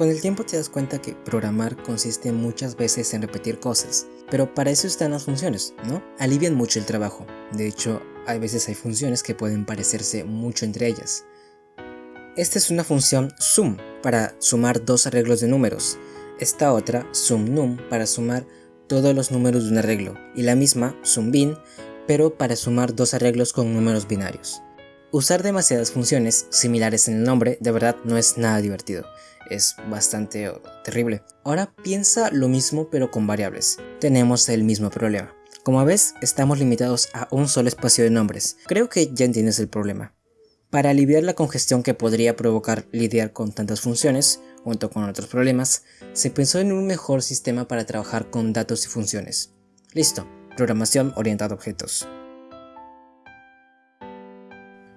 Con el tiempo te das cuenta que programar consiste muchas veces en repetir cosas, pero para eso están las funciones, ¿no? Alivian mucho el trabajo. De hecho, hay veces hay funciones que pueden parecerse mucho entre ellas. Esta es una función sum para sumar dos arreglos de números. Esta otra, sumNum, para sumar todos los números de un arreglo. Y la misma, sumBin, pero para sumar dos arreglos con números binarios. Usar demasiadas funciones similares en el nombre de verdad no es nada divertido, es bastante terrible. Ahora piensa lo mismo pero con variables. Tenemos el mismo problema. Como ves, estamos limitados a un solo espacio de nombres. Creo que ya entiendes el problema. Para aliviar la congestión que podría provocar lidiar con tantas funciones, junto con otros problemas, se pensó en un mejor sistema para trabajar con datos y funciones. Listo, programación orientada a objetos.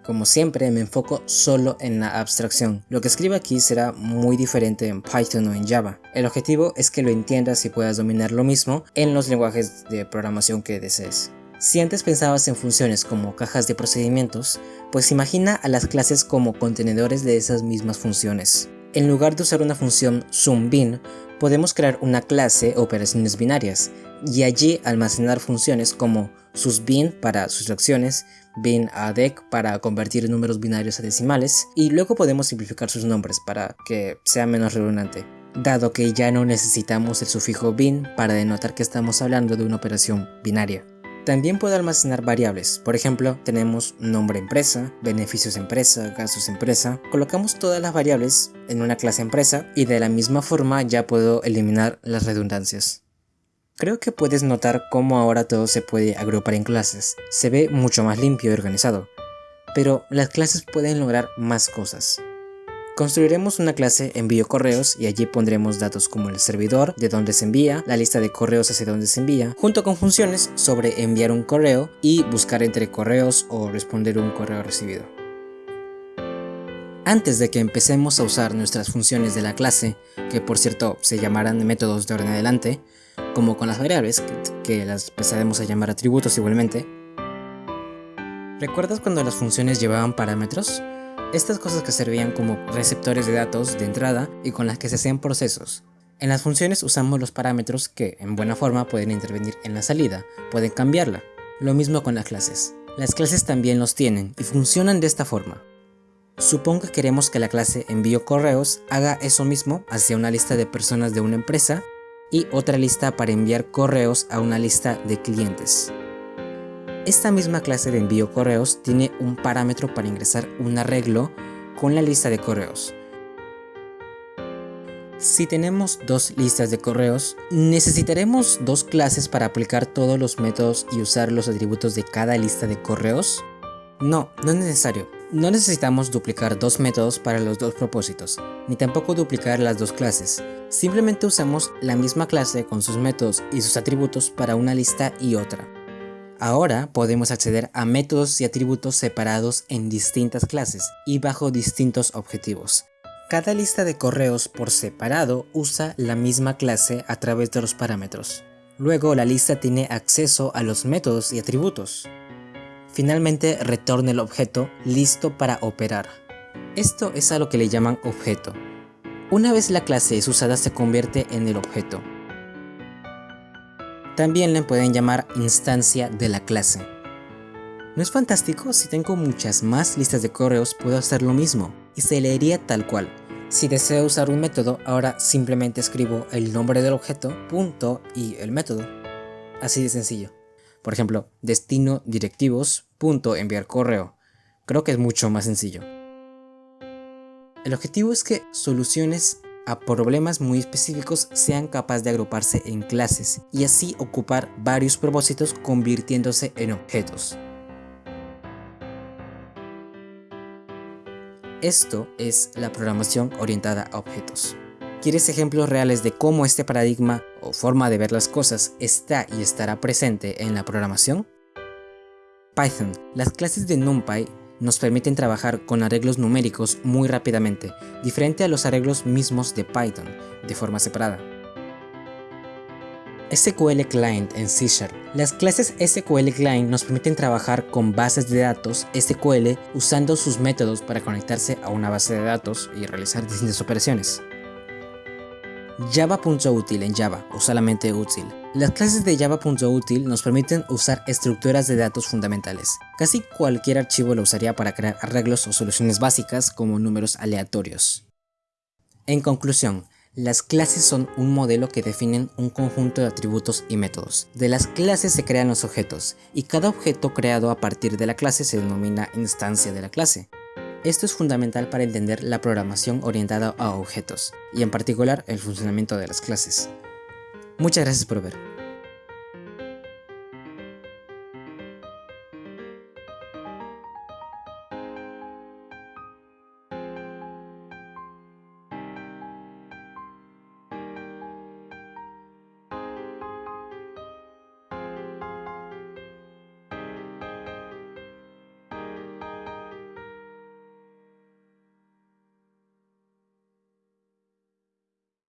Como siempre me enfoco solo en la abstracción, lo que escribo aquí será muy diferente en Python o en Java. El objetivo es que lo entiendas y puedas dominar lo mismo en los lenguajes de programación que desees. Si antes pensabas en funciones como cajas de procedimientos, pues imagina a las clases como contenedores de esas mismas funciones. En lugar de usar una función SumBin, podemos crear una clase operaciones binarias y allí almacenar funciones como susBin para sustracciones, binADEC para convertir números binarios a decimales y luego podemos simplificar sus nombres para que sea menos redundante, dado que ya no necesitamos el sufijo bin para denotar que estamos hablando de una operación binaria. También puedo almacenar variables, por ejemplo, tenemos nombre empresa, beneficios empresa, gastos empresa. Colocamos todas las variables en una clase empresa y de la misma forma ya puedo eliminar las redundancias. Creo que puedes notar cómo ahora todo se puede agrupar en clases, se ve mucho más limpio y organizado, pero las clases pueden lograr más cosas. Construiremos una clase envío correos y allí pondremos datos como el servidor, de dónde se envía, la lista de correos hacia dónde se envía, junto con funciones sobre enviar un correo y buscar entre correos o responder un correo recibido. Antes de que empecemos a usar nuestras funciones de la clase, que por cierto se llamarán métodos de orden adelante, como con las variables, que, las empezaremos a llamar atributos igualmente, ¿recuerdas cuando las funciones llevaban parámetros? Estas cosas que servían como receptores de datos de entrada y con las que se hacían procesos. En las funciones usamos los parámetros que, en buena forma, pueden intervenir en la salida, pueden cambiarla. Lo mismo con las clases. Las clases también los tienen y funcionan de esta forma. Supongo que queremos que la clase envío correos haga eso mismo hacia una lista de personas de una empresa y otra lista para enviar correos a una lista de clientes. Esta misma clase de envío correos tiene un parámetro para ingresar un arreglo con la lista de correos. Si tenemos dos listas de correos, ¿necesitaremos dos clases para aplicar todos los métodos y usar los atributos de cada lista de correos? No, no es necesario. No necesitamos duplicar dos métodos para los dos propósitos, ni tampoco duplicar las dos clases. Simplemente usamos la misma clase con sus métodos y sus atributos para una lista y otra. Ahora podemos acceder a métodos y atributos separados en distintas clases y bajo distintos objetivos. Cada lista de correos por separado usa la misma clase a través de los parámetros. Luego la lista tiene acceso a los métodos y atributos. Finalmente retorna el objeto listo para operar. Esto es a lo que le llaman objeto. Una vez la clase es usada se convierte en el objeto. También le pueden llamar instancia de la clase. ¿No es fantástico? Si tengo muchas más listas de correos puedo hacer lo mismo y se leería tal cual. Si deseo usar un método, ahora simplemente escribo el nombre del objeto, punto y el método. Así de sencillo. Por ejemplo, destino directivos, punto enviar correo. Creo que es mucho más sencillo. El objetivo es que soluciones a problemas muy específicos sean capaces de agruparse en clases y así ocupar varios propósitos convirtiéndose en objetos. Esto es la programación orientada a objetos. ¿Quieres ejemplos reales de cómo este paradigma o forma de ver las cosas está y estará presente en la programación? Python. Las clases de NumPy nos permiten trabajar con arreglos numéricos muy rápidamente, diferente a los arreglos mismos de Python, de forma separada. SQL Client en C Sharp. Las clases SQL Client nos permiten trabajar con bases de datos SQL usando sus métodos para conectarse a una base de datos y realizar distintas operaciones. Java.util en Java o solamente útil. Las clases de Java.util nos permiten usar estructuras de datos fundamentales. Casi cualquier archivo lo usaría para crear arreglos o soluciones básicas como números aleatorios. En conclusión, las clases son un modelo que definen un conjunto de atributos y métodos. De las clases se crean los objetos, y cada objeto creado a partir de la clase se denomina instancia de la clase. Esto es fundamental para entender la programación orientada a objetos, y en particular el funcionamiento de las clases. Muchas gracias por ver.